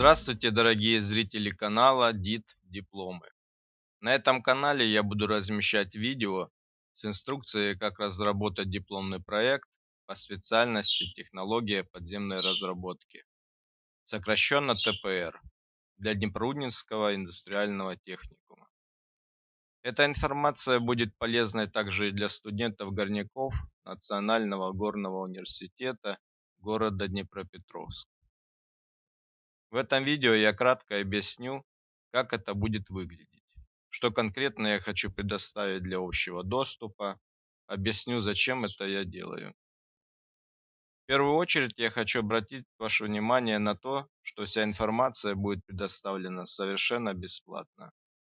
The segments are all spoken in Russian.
Здравствуйте, дорогие зрители канала ДИТ Дипломы. На этом канале я буду размещать видео с инструкцией, как разработать дипломный проект по специальности технология подземной разработки, сокращенно ТПР, для Днепроуднинского индустриального техникума. Эта информация будет полезной также и для студентов-горняков Национального горного университета города Днепропетровск. В этом видео я кратко объясню, как это будет выглядеть, что конкретно я хочу предоставить для общего доступа, объясню, зачем это я делаю. В первую очередь я хочу обратить ваше внимание на то, что вся информация будет предоставлена совершенно бесплатно,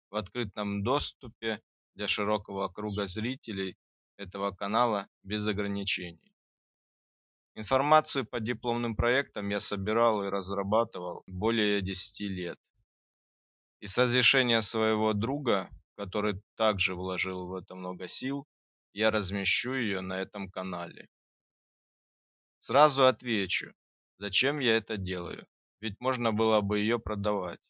в открытом доступе для широкого круга зрителей этого канала без ограничений. Информацию по дипломным проектам я собирал и разрабатывал более 10 лет. И с разрешения своего друга, который также вложил в это много сил, я размещу ее на этом канале. Сразу отвечу, зачем я это делаю, ведь можно было бы ее продавать.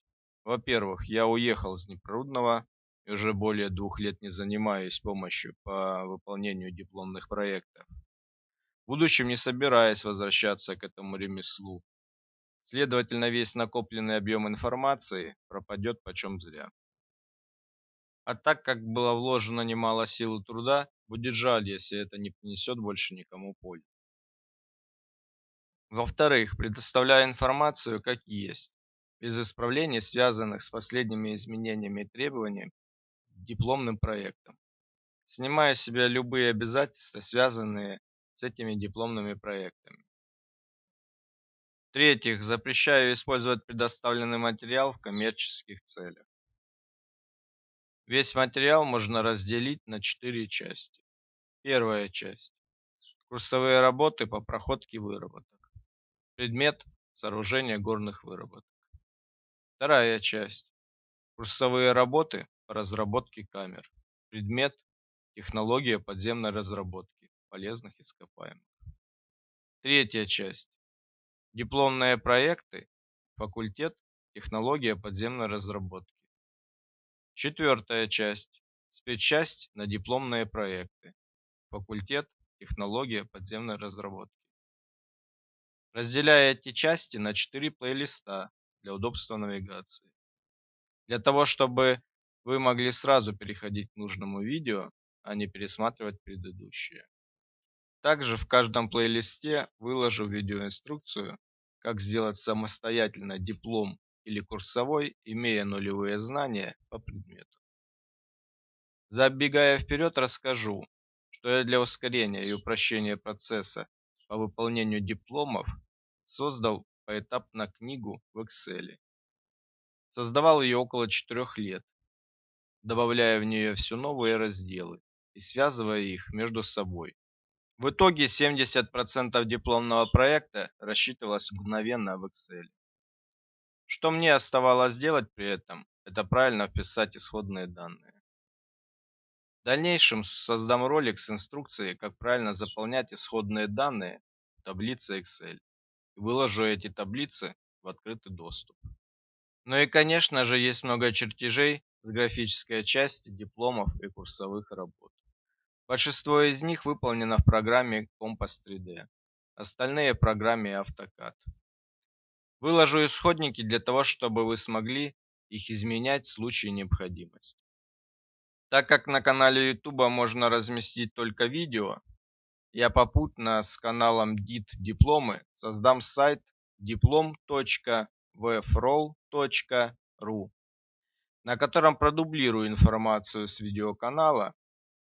Во-первых, я уехал с Непрудного и уже более двух лет не занимаюсь помощью по выполнению дипломных проектов в будущем не собираясь возвращаться к этому ремеслу. Следовательно, весь накопленный объем информации пропадет почем зря. А так как было вложено немало сил и труда, будет жаль, если это не принесет больше никому пользы. Во-вторых, предоставляю информацию как есть, без исправлений, связанных с последними изменениями и требованиями дипломным проектом. Снимаю с себя любые обязательства, связанные с этими дипломными проектами. В-третьих, запрещаю использовать предоставленный материал в коммерческих целях. Весь материал можно разделить на четыре части. Первая часть. Курсовые работы по проходке выработок. Предмет – сооружение горных выработок. Вторая часть. Курсовые работы по разработке камер. Предмет – технология подземной разработки полезных ископаемых. Третья часть. Дипломные проекты. Факультет Технология подземной разработки. Четвертая часть. Спецчасть на дипломные проекты. Факультет Технология подземной разработки. Разделяя эти части на четыре плейлиста для удобства навигации. Для того, чтобы вы могли сразу переходить к нужному видео, а не пересматривать предыдущие. Также в каждом плейлисте выложу видеоинструкцию, как сделать самостоятельно диплом или курсовой, имея нулевые знания по предмету. Забегая вперед, расскажу, что я для ускорения и упрощения процесса по выполнению дипломов создал поэтапно книгу в Excel. Создавал ее около 4 лет, добавляя в нее все новые разделы и связывая их между собой. В итоге 70% дипломного проекта рассчитывалось мгновенно в Excel. Что мне оставалось делать при этом, это правильно вписать исходные данные. В дальнейшем создам ролик с инструкцией, как правильно заполнять исходные данные в таблице Excel и выложу эти таблицы в открытый доступ. Ну и конечно же есть много чертежей с графической части дипломов и курсовых работ. Большинство из них выполнено в программе Compass 3D, остальные в программе AutoCAD. Выложу исходники для того, чтобы вы смогли их изменять в случае необходимости. Так как на канале YouTube можно разместить только видео, я попутно с каналом DIT Дипломы создам сайт diplom.vfroll.ru, на котором продублирую информацию с видеоканала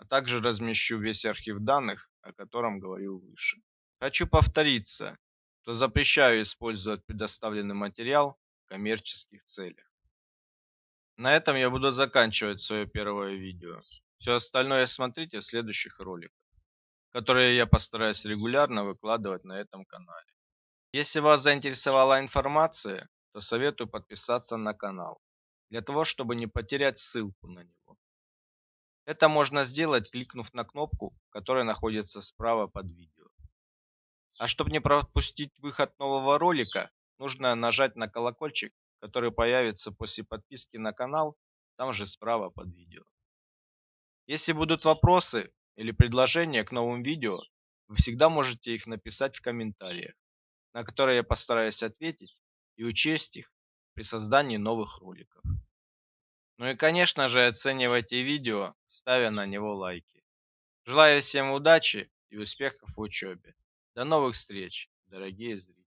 а также размещу весь архив данных, о котором говорил выше. Хочу повториться, что запрещаю использовать предоставленный материал в коммерческих целях. На этом я буду заканчивать свое первое видео. Все остальное смотрите в следующих роликах, которые я постараюсь регулярно выкладывать на этом канале. Если вас заинтересовала информация, то советую подписаться на канал, для того, чтобы не потерять ссылку на него. Это можно сделать, кликнув на кнопку, которая находится справа под видео. А чтобы не пропустить выход нового ролика, нужно нажать на колокольчик, который появится после подписки на канал, там же справа под видео. Если будут вопросы или предложения к новым видео, вы всегда можете их написать в комментариях, на которые я постараюсь ответить и учесть их при создании новых роликов. Ну и конечно же оценивайте видео, ставя на него лайки. Желаю всем удачи и успехов в учебе. До новых встреч, дорогие зрители.